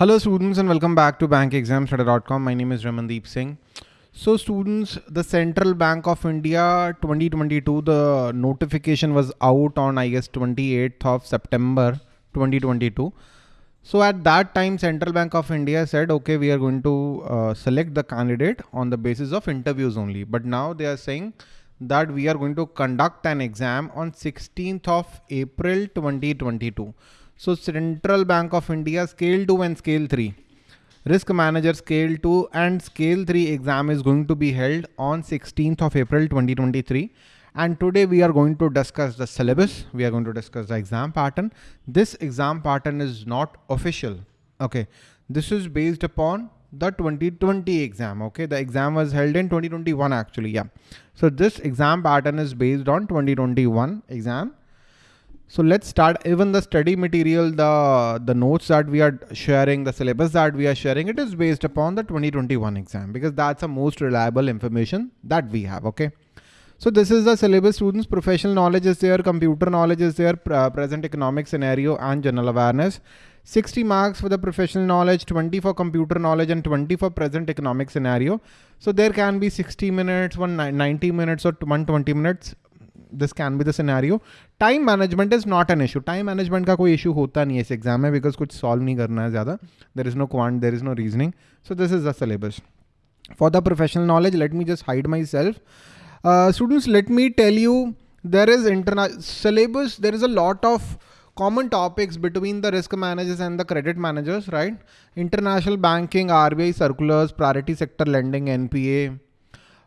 Hello students and welcome back to bankexamstudy.com. My name is Ramandeep Singh. So students, the Central Bank of India 2022, the notification was out on I guess 28th of September 2022. So at that time, Central Bank of India said, okay, we are going to uh, select the candidate on the basis of interviews only. But now they are saying that we are going to conduct an exam on 16th of April 2022. So Central Bank of India scale 2 and scale 3. Risk manager scale 2 and scale 3 exam is going to be held on 16th of April 2023. And today we are going to discuss the syllabus. We are going to discuss the exam pattern. This exam pattern is not official. Okay. This is based upon the 2020 exam. Okay. The exam was held in 2021 actually. Yeah. So this exam pattern is based on 2021 exam so let's start even the study material, the, the notes that we are sharing, the syllabus that we are sharing, it is based upon the 2021 exam because that's the most reliable information that we have. Okay. So this is the syllabus students, professional knowledge is there, computer knowledge is there, present economic scenario and general awareness. 60 marks for the professional knowledge, 20 for computer knowledge and 20 for present economic scenario. So there can be 60 minutes, 90 minutes or 120 minutes this can be the scenario. Time management is not an issue. Time management का कोई issue होता नहीं है इस exam में because कुछ solve नहीं करना है ज़्यादा. There is no quant, there is no reasoning. So this is the syllabus. For the professional knowledge, let me just hide myself. Uh, students, let me tell you, there is internal syllabus. There is a lot of common topics between the risk managers and the credit managers, right? International banking, RBI circulars, priority sector lending, NPA,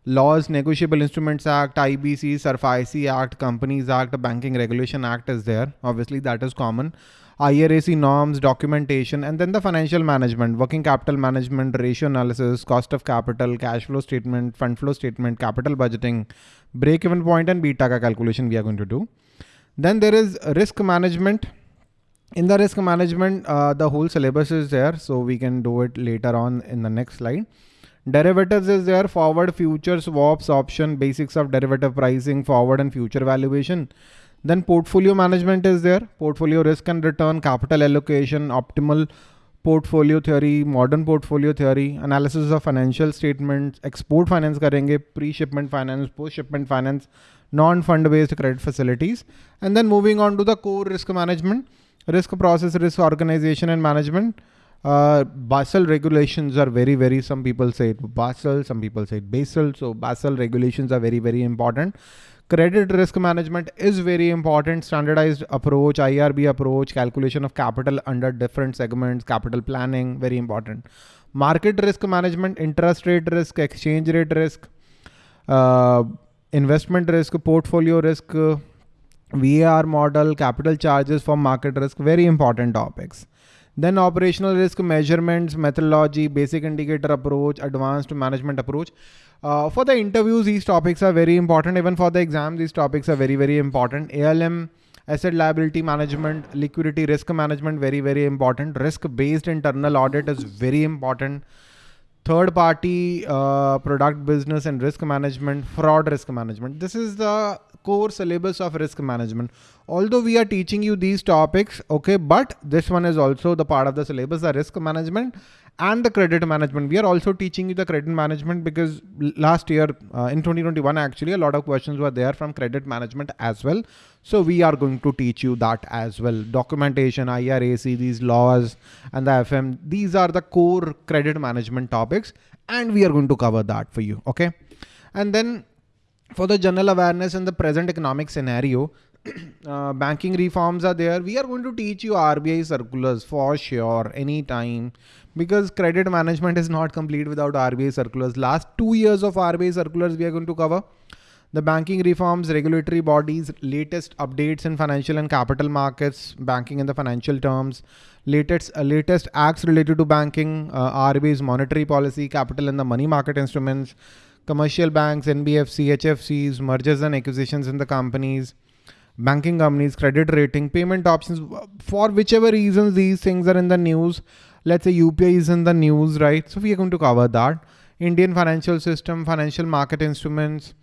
laws, Negotiable Instruments Act, IBC, SARFAESI Act, Companies Act, Banking Regulation Act is there. Obviously that is common. IRAC norms, documentation, and then the financial management, working capital management, ratio analysis, cost of capital, cash flow statement, fund flow statement, capital budgeting, break-even point and beta calculation we are going to do. Then there is risk management. In the risk management, uh, the whole syllabus is there, so we can do it later on in the next slide. Derivatives is there, forward, future, swaps, option, basics of derivative pricing, forward and future valuation. Then portfolio management is there, portfolio risk and return, capital allocation, optimal portfolio theory, modern portfolio theory, analysis of financial statements, export finance karenge, pre-shipment finance, post-shipment finance, non-fund based credit facilities. And then moving on to the core risk management, risk process, risk organization and management, uh, Basel regulations are very, very, some people say it Basel, some people say it Basel. So Basel regulations are very, very important. Credit risk management is very important. Standardized approach, IRB approach, calculation of capital under different segments, capital planning, very important. Market risk management, interest rate risk, exchange rate risk, uh, investment risk, portfolio risk, uh, VAR model, capital charges for market risk, very important topics. Then operational risk measurements, methodology, basic indicator approach, advanced measurement approach. Uh, for the interviews, these topics are very important. Even for the exam, these topics are very, very important. ALM, asset liability management, liquidity risk management, very, very important. Risk based internal audit is very important. Third party uh, product business and risk management, fraud risk management. This is the core syllabus of risk management. Although we are teaching you these topics, okay, but this one is also the part of the syllabus, the risk management and the credit management. We are also teaching you the credit management because last year uh, in 2021, actually a lot of questions were there from credit management as well. So we are going to teach you that as well. Documentation, IRAC, these laws and the FM, these are the core credit management topics and we are going to cover that for you. Okay. And then for the general awareness in the present economic scenario, uh, banking reforms are there. We are going to teach you RBI circulars for sure anytime because credit management is not complete without RBI circulars. Last two years of RBI circulars we are going to cover. The banking reforms, regulatory bodies, latest updates in financial and capital markets, banking in the financial terms, latest uh, latest acts related to banking, uh, RBI's monetary policy, capital and the money market instruments, commercial banks, NBFC, HFCs, mergers and acquisitions in the companies, banking companies, credit rating, payment options, for whichever reasons these things are in the news. Let's say UPI is in the news, right? So we are going to cover that. Indian financial system, financial market instruments,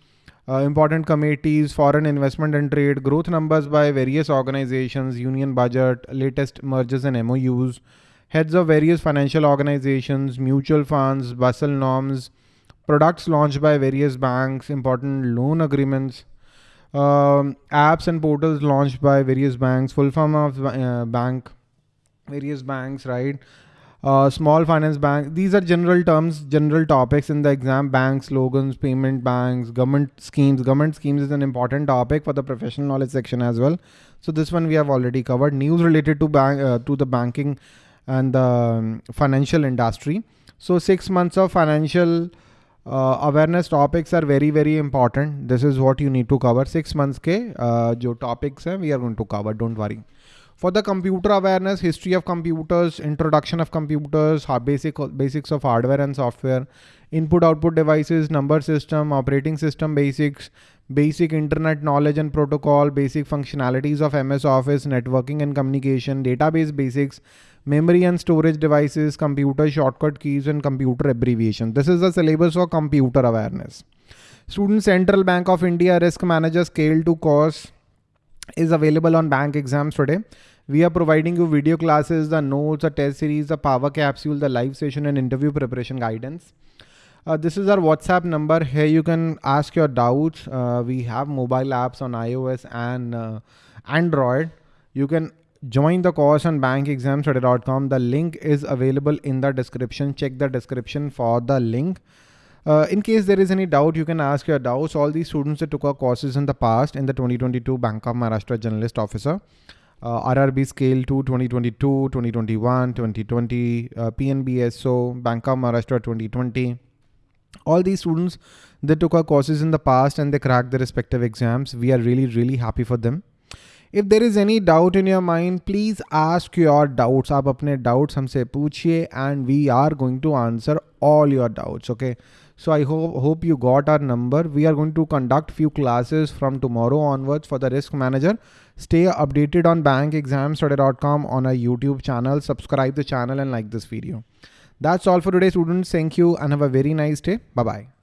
uh, important committees, foreign investment and trade, growth numbers by various organizations, union budget, latest mergers and MOUs, heads of various financial organizations, mutual funds, Basel norms, products launched by various banks, important loan agreements, um, apps and portals launched by various banks, full form of uh, bank, various banks, right? Uh, small finance bank. These are general terms, general topics in the exam. Banks, slogans, payment banks, government schemes. Government schemes is an important topic for the professional knowledge section as well. So this one we have already covered. News related to bank uh, to the banking and the um, financial industry. So six months of financial uh, awareness topics are very very important. This is what you need to cover. Six months के uh, जो topics हैं we are going to cover. Don't worry. For the computer awareness, history of computers, introduction of computers, basic basics of hardware and software, input output devices, number system, operating system basics, basic internet knowledge and protocol, basic functionalities of MS Office, networking and communication, database basics, memory and storage devices, computer shortcut keys and computer abbreviation. This is the syllabus for computer awareness. Student Central Bank of India Risk Manager Scale to Course is available on bankexamstudy. We are providing you video classes, the notes, the test series, the power capsule, the live session and interview preparation guidance. Uh, this is our WhatsApp number. Here you can ask your doubts. Uh, we have mobile apps on iOS and uh, Android. You can join the course on bankexamstudy.com. The link is available in the description. Check the description for the link. Uh, in case there is any doubt, you can ask your doubts. All these students that took our courses in the past in the 2022 Bank of Maharashtra Generalist Officer uh, RRB Scale 2 2022, 2021, 2020, uh, PNBSO, Bank of Maharashtra 2020. All these students, they took our courses in the past and they cracked their respective exams. We are really, really happy for them. If there is any doubt in your mind, please ask your doubts. आप अपने doubts हमसे पूछिए and we are going to answer all your doubts. Okay. So I hope hope you got our number. We are going to conduct few classes from tomorrow onwards for the risk manager. Stay updated on bankexamstudy.com on our YouTube channel. Subscribe the channel and like this video. That's all for today students. Thank you and have a very nice day. Bye bye.